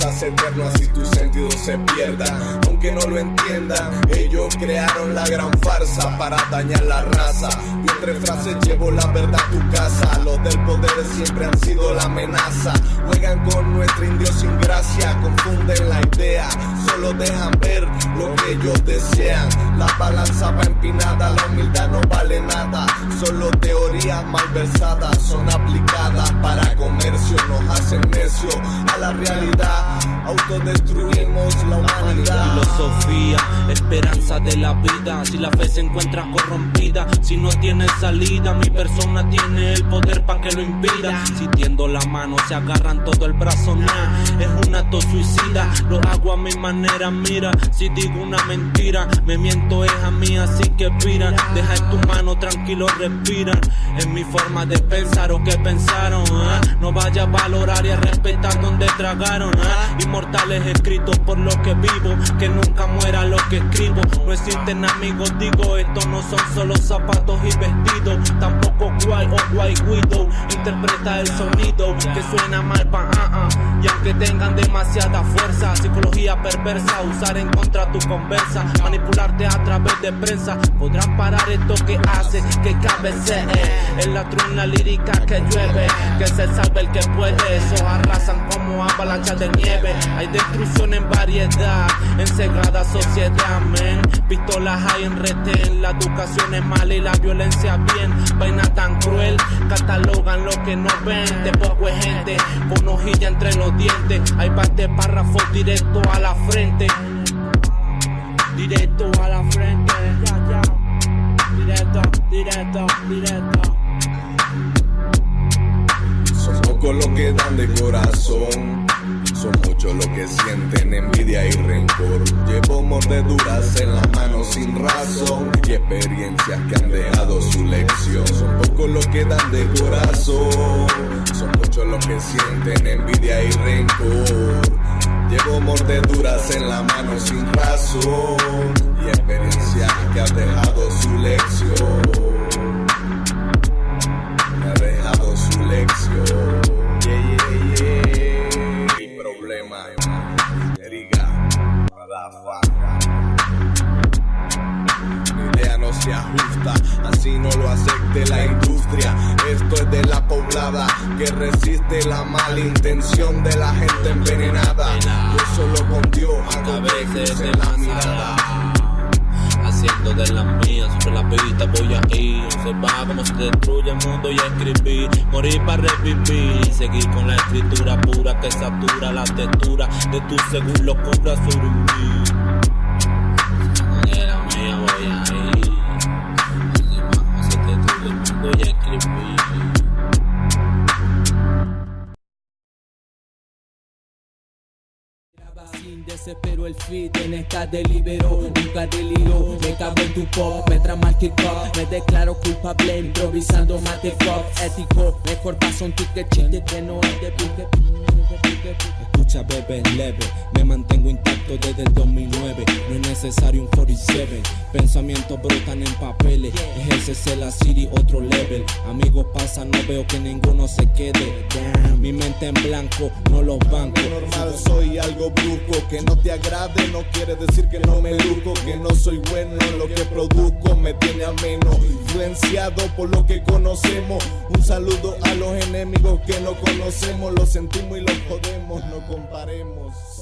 es eterno, así tu sentido se pierda. Aunque no lo entiendan, ellos crearon la gran farsa para dañar la raza. Y entre frases llevo la verdad a tu casa. Los del poder siempre han sido la amenaza. Juegan con nuestra indio sin gracia, confunden la idea. Solo dejan ver lo que ellos desean. La balanza va empinada, la humildad no vale nada. Solo teorías malversadas son aplicadas para comercio. Nos hacen necio a la realidad. Autodestruimos la humanidad. Filosofía, esperanza de la vida. Si la fe se encuentra corrompida, si no tiene salida, mi persona tiene el poder para que lo impida. Si tiendo la mano, se agarran todo el brazo, Es un acto suicida, lo hago a mi manera, mira. Si digo una mentira, me miento es a mí, así que pira. Deja en tu mano, tranquilo, respira. Es mi forma de pensar o que pensaron, ¿ah? No vaya a valorar y a respetar donde tragaron, ¿ah? Inmortales escritos por lo que vivo, que nunca muera lo que escribo. No existen amigos, digo, estos no son solo zapatos y vestidos, tampoco guay o guay guido. Interpreta el sonido que suena mal pa' ah, ah. Y aunque tengan demasiada fuerza, psicología perversa, usar en contra tu conversa, manipularte a través de prensa, podrán parar esto que hace que cabecee. Es la truna lírica que llueve, que se salve el que puede. Esos arrasan como avalanchas de nieve. Hay destrucción en variedad, en cegada sociedad, men. Pistolas hay en retén, la educación es mala y la violencia bien. Vaina tan cruel, catalogan lo que no ven. De poco es gente, con hojilla entre los dientes. Hay parte párrafos directo a la frente. Directo a la frente. Directo, directo, directo. Pocos los que dan de corazón. Son muchos los que sienten envidia y rencor. Llevo mordeduras en las manos sin razón y experiencias que han dejado su lección. Son pocos los que dan de corazón. Son muchos los que sienten envidia y rencor. Llevo mordeduras en la mano sin razón y experiencias que han dejado su lección. Se ajusta, así no lo acepte la industria. Esto es de la poblada que resiste la mala intención de la gente envenenada. Yo solo con Dios hago veces en la mirada. Haciendo de las mías, sobre la pista voy a ir. Observar cómo se destruye el mundo y escribir. Morir para revivir. Seguir con la escritura pura que satura la textura de tu según locura sobre desespero el fit en esta delibero Nunca deliro, me cago tu pop Me trama kick up, me declaro culpable Improvisando mate fuck, ético Mejor paso un ticket chiste que no es de pique Escucha, bebé, leve. Me mantengo intacto desde el 2009. No es necesario un 47. Pensamientos brotan en papeles. Ejércese la city, otro level. Amigos pasan, no veo que ninguno se quede. Mi mente en blanco, no los bancos. normal soy algo brusco que no te agrade no quiere decir que no me luzco que no soy bueno en lo que produzco me tiene ameno influenciado por lo que conocemos un saludo a los enemigos que no conocemos los sentimos y los podemos no comparemos.